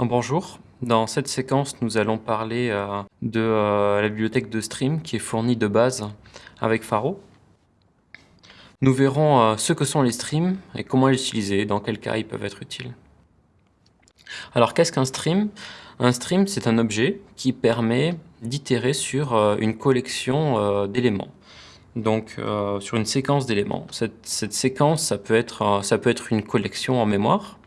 Bonjour, dans cette séquence nous allons parler euh, de euh, la bibliothèque de stream qui est fournie de base avec Faro. Nous verrons euh, ce que sont les streams et comment les utiliser, dans quels cas ils peuvent être utiles. Alors qu'est-ce qu'un stream? Un stream c'est un objet qui permet d'itérer sur une collection d'éléments donc sur une séquence d'éléments. Cette, séquence, ça peut être une collection en mémoire,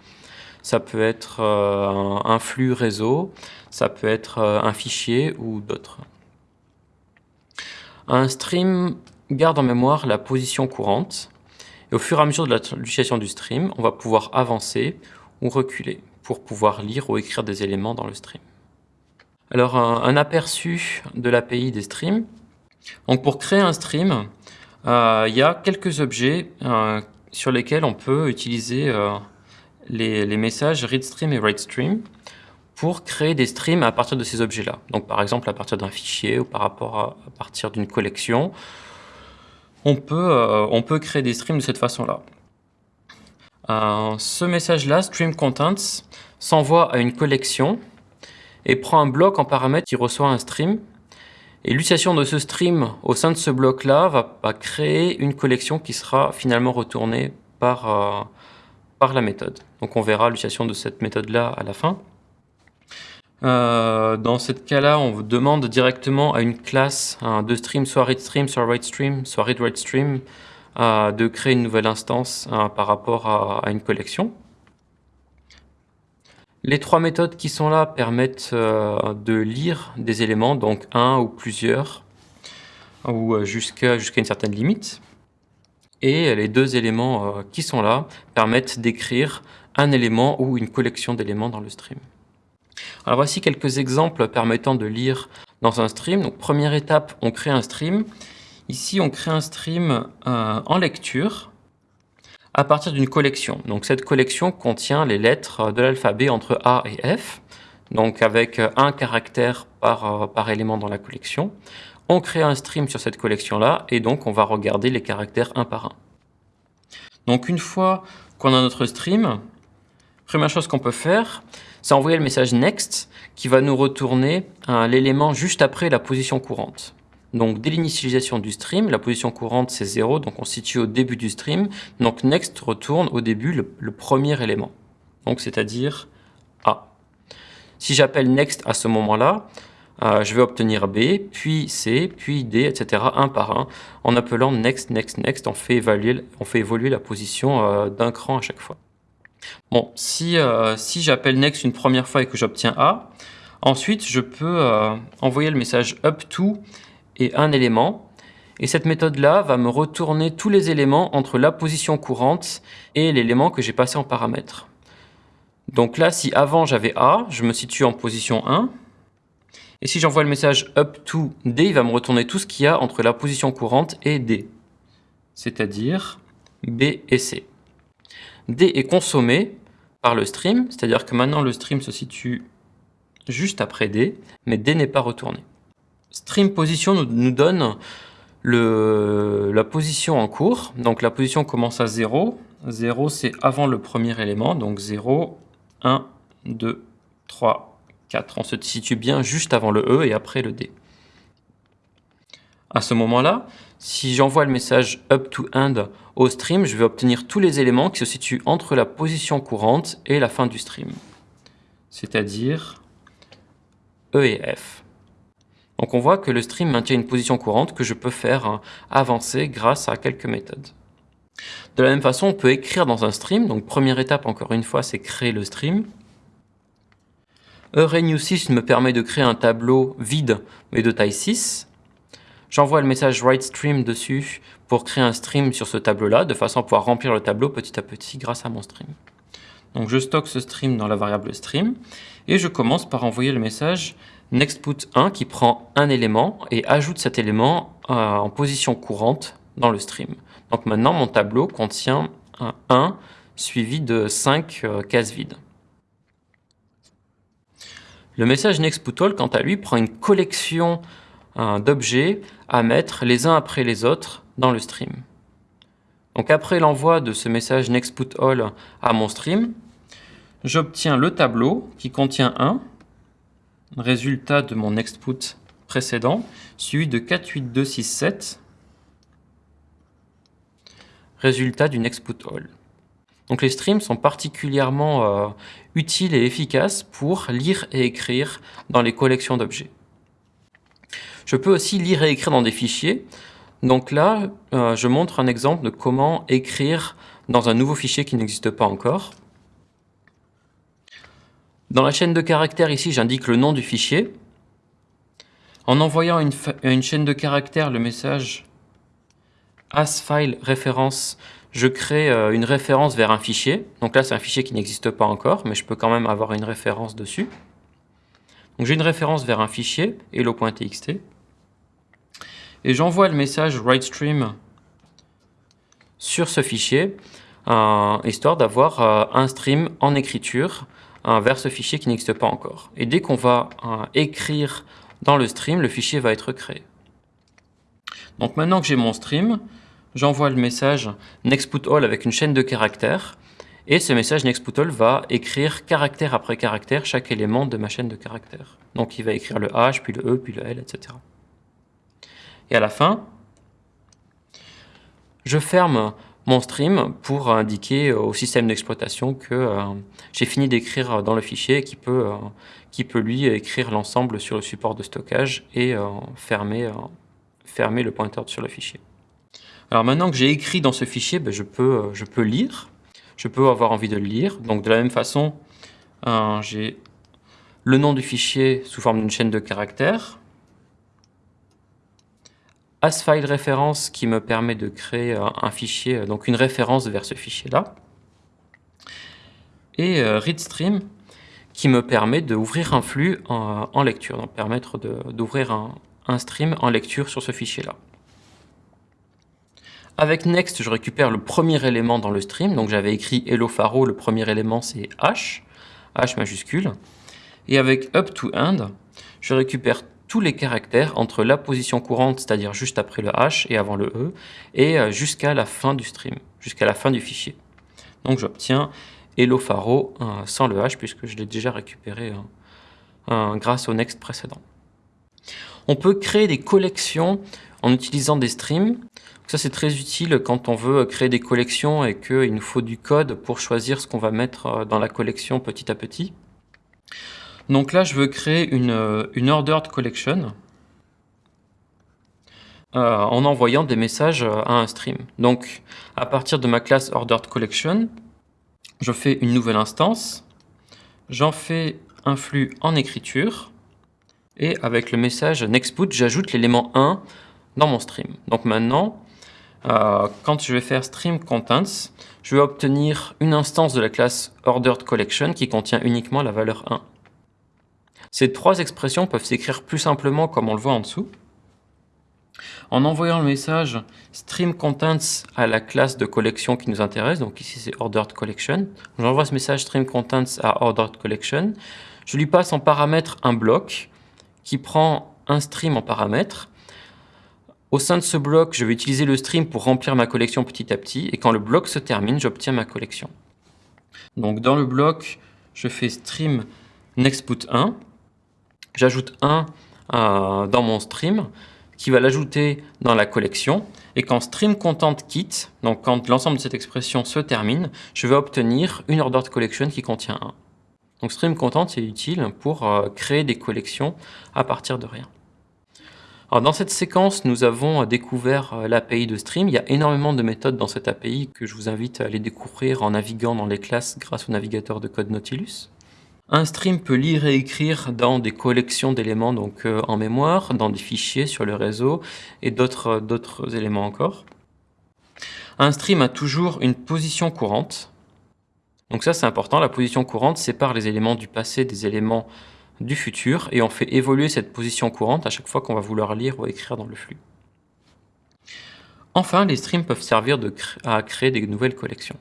ça peut être euh, un, flux réseau, ça peut être euh, un fichier ou d'autres. Un stream garde en mémoire la position courante et au fur et à mesure de l'utilisation du stream, on va pouvoir avancer ou reculer pour pouvoir lire ou écrire des éléments dans le stream. Alors un, aperçu de l'API des streams. Donc pour créer un stream, euh, il y a quelques objets sur lesquels on peut utiliser les, messages readStream et WriteStream pour créer des streams à partir de ces objets-là. Donc par exemple à partir d'un fichier ou par rapport à, partir d'une collection, on peut, euh, on peut créer des streams de cette façon-là. Euh, ce message-là, stream contents, s'envoie à une collection et prend un bloc en paramètre qui reçoit un stream. Et l'utilisation de ce stream au sein de ce bloc-là va, créer une collection qui sera finalement retournée par, euh, la méthode. Donc on verra l'utilisation de cette méthode-là à la fin. Euh, dans ce cas-là, on demande directement à une classe de stream, soit readStream, soit WriteStream, soit readWriteStream, euh, de créer une nouvelle instance euh, par rapport à, une collection. Les trois méthodes qui sont là permettent de lire des éléments, donc un ou plusieurs, ou jusqu'à une certaine limite. Et les deux éléments qui sont là permettent d'écrire un élément ou une collection d'éléments dans le stream. Alors voici quelques exemples permettant de lire dans un stream. Donc première étape, on crée un stream. Ici, on crée un stream euh, en lecture à partir d'une collection. Donc cette collection contient les lettres de l'alphabet entre A et F, donc avec un caractère par, euh, par élément dans la collection. On crée un stream sur cette collection-là et donc on va regarder les caractères un par un. Donc une fois qu'on a notre stream, Première chose qu'on peut faire, c'est envoyer le message next qui va nous retourner l'élément juste après la position courante. Donc dès l'initialisation du stream, la position courante c'est 0, donc on se situe au début du stream. Donc next retourne au début le, premier élément, donc c'est-à-dire A. Si j'appelle next à ce moment-là, euh, je vais obtenir B, puis C, puis D, etc. un par un. En appelant next, next, next, on fait, évaluer, on fait évoluer la position euh, d'un cran à chaque fois. Bon, si, euh, si j'appelle next une première fois et que j'obtiens A, ensuite je peux envoyer le message up to et un élément. Et cette méthode-là va me retourner tous les éléments entre la position courante et l'élément que j'ai passé en paramètre. Donc là, si avant j'avais A, je me situe en position 1. Et si j'envoie le message up to D, il va me retourner tout ce qu'il y a entre la position courante et D, c'est-à-dire B et C. D est consommé par le stream, c'est-à-dire que maintenant le stream se situe juste après D, mais D n'est pas retourné. Stream position nous, donne la position en cours, donc la position commence à 0, 0 c'est avant le premier élément, donc 0, 1, 2, 3, 4. On se situe bien juste avant le E et après le D. À ce moment-là, si j'envoie le message up to end au stream, je vais obtenir tous les éléments qui se situent entre la position courante et la fin du stream, c'est-à-dire E et F. Donc on voit que le stream maintient une position courante que je peux faire hein, avancer grâce à quelques méthodes. De la même façon, on peut écrire dans un stream. Donc première étape, encore une fois, c'est créer le stream. ERenew6 me permet de créer un tableau vide, mais de taille 6. J'envoie le message WriteStream dessus pour créer un stream sur ce tableau-là, de façon à pouvoir remplir le tableau petit à petit grâce à mon stream. Donc je stocke ce stream dans la variable stream, et je commence par envoyer le message nextPut1 qui prend un élément et ajoute cet élément euh, en position courante dans le stream. Donc maintenant mon tableau contient un 1 suivi de 5 euh, cases vides. Le message nextPutAll, quant à lui, prend une collection d'objets à mettre les uns après les autres dans le stream. Donc après l'envoi de ce message nextPutAll à mon stream, j'obtiens le tableau qui contient un résultat de mon exput précédent, suivi de 48267, résultat d'une exput all. Donc les streams sont particulièrement euh, utiles et efficaces pour lire et écrire dans les collections d'objets. Je peux aussi lire et écrire dans des fichiers. Donc là, euh, je montre un exemple de comment écrire dans un nouveau fichier qui n'existe pas encore. Dans la chaîne de caractères, ici, j'indique le nom du fichier. En envoyant une, une chaîne de caractères, le message asFile référence, je crée euh, une référence vers un fichier. Donc là, c'est un fichier qui n'existe pas encore, mais je peux quand même avoir une référence dessus. Donc j'ai une référence vers un fichier, hello.txt. Et j'envoie le message WriteStream sur ce fichier, euh, histoire d'avoir euh, un stream en écriture vers ce fichier qui n'existe pas encore. Et dès qu'on va écrire dans le stream, le fichier va être créé. Donc maintenant que j'ai mon stream, j'envoie le message nextPutAll avec une chaîne de caractères, et ce message nextPutAll va écrire caractère après caractère chaque élément de ma chaîne de caractères. Donc il va écrire le H, puis le E, puis le L, etc. Et à la fin, je ferme mon stream pour indiquer au système d'exploitation que euh, j'ai fini d'écrire dans le fichier et qui peut, euh, peut lui écrire l'ensemble sur le support de stockage et euh, fermer, fermer le pointeur sur le fichier. Alors maintenant que j'ai écrit dans ce fichier, ben, je, peux, euh, je peux lire. Je peux avoir envie de le lire. Donc de la même façon, euh, j'ai le nom du fichier sous forme d'une chaîne de caractères. AsFile référence qui me permet de créer euh, un fichier, donc une référence vers ce fichier-là. Et readStream qui me permet d'ouvrir un flux en, lecture, donc permettre d'ouvrir un stream en lecture sur ce fichier-là. Avec Next, je récupère le premier élément dans le stream. Donc j'avais écrit Hello Faro, le premier élément c'est H, H majuscule. Et avec Up to End, je récupère tous les caractères entre la position courante, c'est-à-dire juste après le H et avant le E, et euh, jusqu'à la fin du stream, jusqu'à la fin du fichier. Donc j'obtiens Hello Faro euh, sans le H, puisque je l'ai déjà récupéré euh, grâce au Next précédent. On peut créer des collections en utilisant des streams. Ça, c'est très utile quand on veut créer des collections et qu'il nous faut du code pour choisir ce qu'on va mettre euh, dans la collection petit à petit. Donc là, je veux créer une, euh, ordered collection euh, en envoyant des messages à un stream. Donc, à partir de ma classe ordered collection, je fais une nouvelle instance, j'en fais un flux en écriture, et avec le message nextput, j'ajoute l'élément 1 dans mon stream. Donc maintenant, euh, quand je vais faire stream contents, je vais obtenir une instance de la classe ordered collection qui contient uniquement la valeur 1. Ces trois expressions peuvent s'écrire plus simplement comme on le voit en dessous. En envoyant le message stream contents à la classe de collection qui nous intéresse, donc ici c'est ordered collection, j'envoie ce message stream contents à ordered collection, je lui passe en paramètre un bloc qui prend un stream en paramètre au sein de ce bloc, je vais utiliser le stream pour remplir ma collection petit à petit, et quand le bloc se termine, j'obtiens ma collection. Donc dans le bloc, je fais stream nextput1, j'ajoute 1 euh, dans mon stream, qui va l'ajouter dans la collection, et quand stream content quitte, donc quand l'ensemble de cette expression se termine, je vais obtenir une ordered collection qui contient 1. Donc stream content est utile pour euh, créer des collections à partir de rien dans cette séquence, nous avons découvert euh, l'API de Stream. Il y a énormément de méthodes dans cette API que je vous invite à aller découvrir en naviguant dans les classes grâce au navigateur de code Nautilus. Un stream peut lire et écrire dans des collections d'éléments donc euh, en mémoire, dans des fichiers sur le réseau et d'autres éléments encore. Un stream a toujours une position courante. Donc ça c'est important, la position courante sépare les éléments du passé des éléments du futur et on fait évoluer cette position courante à chaque fois qu'on va vouloir lire ou écrire dans le flux. Enfin, les streams peuvent servir à créer des nouvelles collections.